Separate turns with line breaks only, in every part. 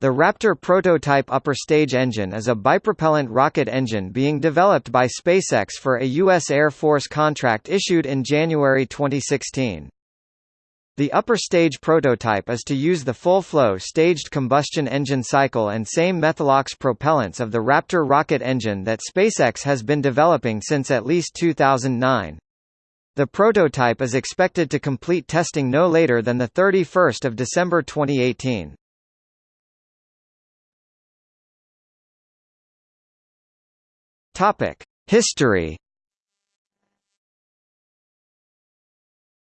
The Raptor prototype upper stage engine is a bipropellant rocket engine being developed by SpaceX for a U.S. Air Force contract issued in January 2016. The upper stage prototype is to use the full-flow staged combustion engine cycle and same Methalox propellants of the Raptor rocket engine that SpaceX has been developing since at least 2009. The prototype is expected to complete testing no later than 31 December 2018. Topic: History.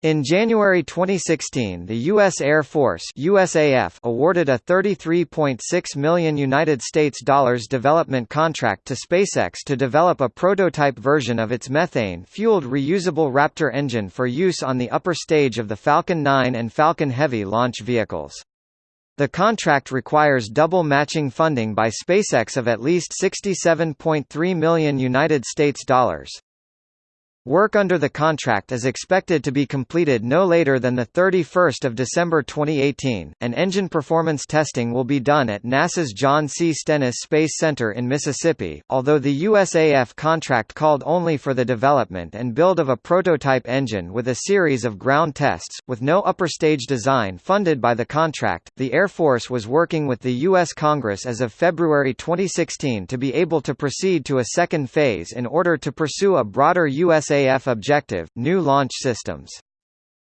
In January 2016, the U.S. Air Force (USAF) awarded a 33.6 million United States dollars development contract to SpaceX to develop a prototype version of its methane-fueled reusable Raptor engine for use on the upper stage of the Falcon 9 and Falcon Heavy launch vehicles. The contract requires double matching funding by SpaceX of at least 67.3 million United States dollars. Work under the contract is expected to be completed no later than 31 December 2018, and engine performance testing will be done at NASA's John C. Stennis Space Center in Mississippi, although the USAF contract called only for the development and build of a prototype engine with a series of ground tests, with no upper stage design funded by the contract. The Air Force was working with the U.S. Congress as of February 2016 to be able to proceed to a second phase in order to pursue a broader U.S. USAF objective, new launch systems.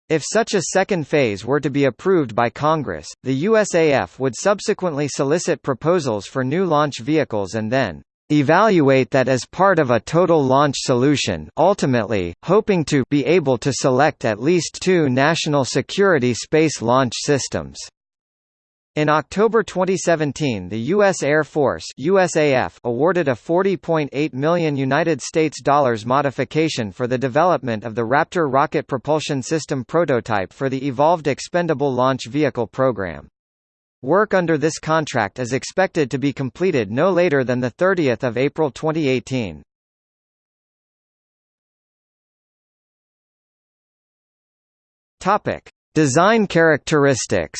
If such a second phase were to be approved by Congress, the USAF would subsequently solicit proposals for new launch vehicles and then evaluate that as part of a total launch solution ultimately, hoping to be able to select at least two national security space launch systems. In October 2017, the U.S. Air Force (USAF) awarded a 40.8 million United States dollars modification for the development of the Raptor rocket propulsion system prototype for the Evolved Expendable Launch Vehicle program. Work under this contract is expected to be completed no later than the 30th of April 2018. Topic: Design characteristics.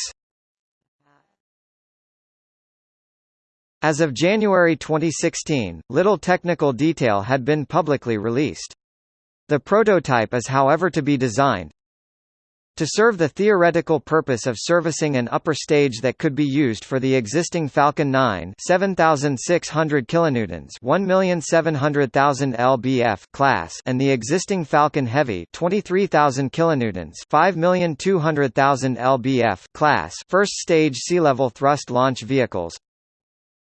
As of January 2016, little technical detail had been publicly released. The prototype is however to be designed to serve the theoretical purpose of servicing an upper stage that could be used for the existing Falcon 9 7600 kilonewtons 1,700,000 lbf class and the existing Falcon Heavy 23,000 kilonewtons 5,200,000 lbf class first stage sea-level thrust launch vehicles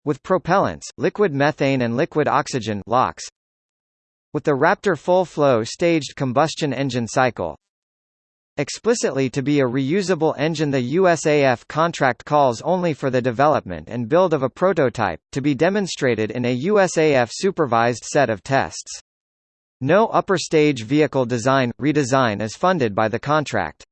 with propellants, liquid methane and liquid oxygen LOX, with the Raptor full-flow staged combustion engine cycle, Explicitly to be a reusable engine the USAF contract calls only for the development and build of a prototype, to be demonstrated in a USAF-supervised set of tests. No upper stage vehicle design, redesign is funded by the contract.